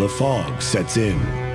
The fog sets in,